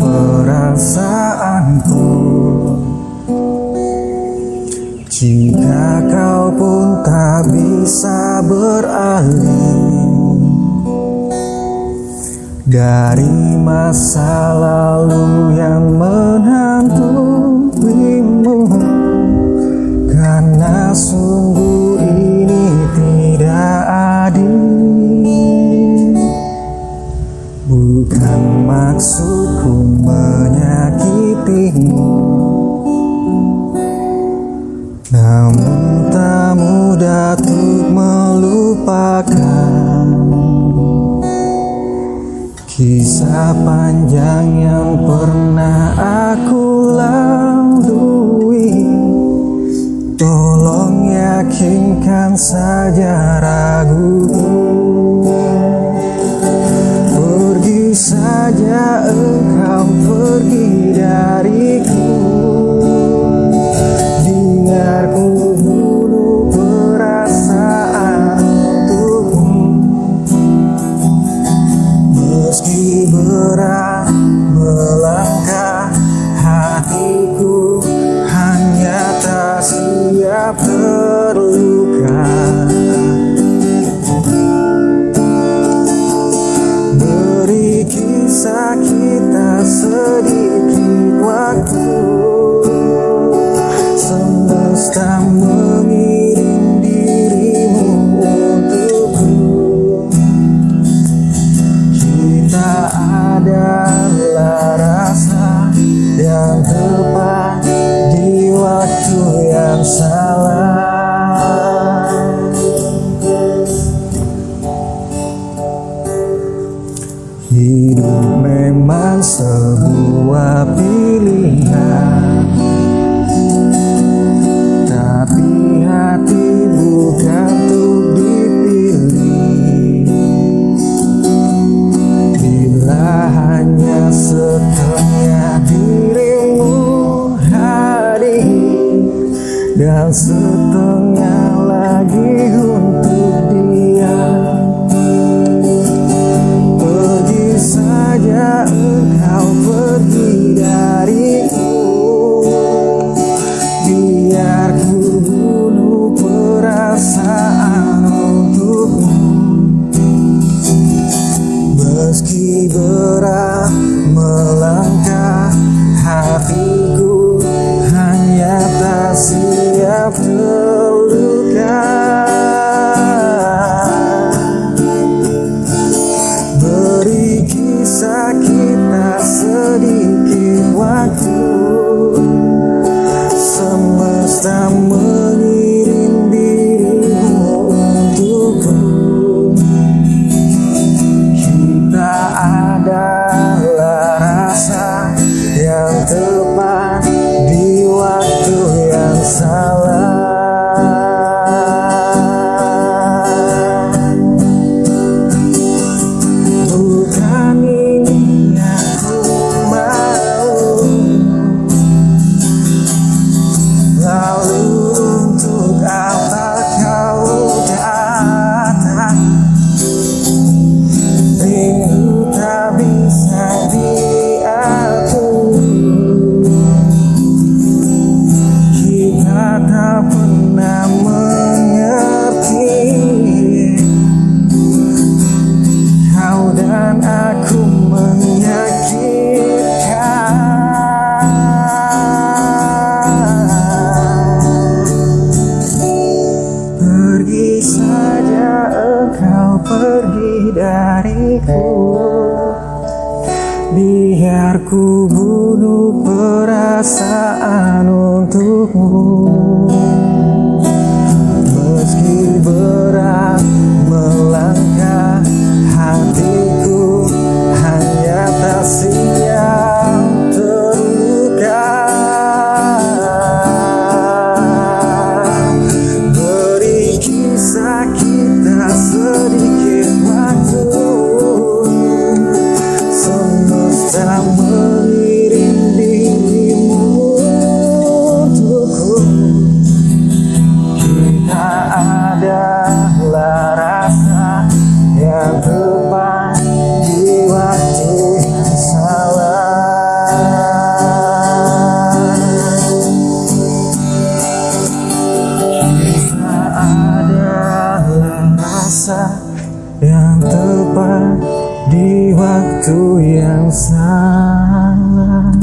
perasaanku. Jika kau pun tak bisa beralih Dari masa lalu yang menghantuimu Namun tak mudah untuk melupakan Kisah panjang yang pernah aku lalui. Tolong yakinkan saja ragu yang tepat di waktu yang salah. Hidup memang sebuah pilihan. yang setengah after dariku. Biar ku bunuh perasaan untukmu. Meski berat melangkah tepat di waktu yang salah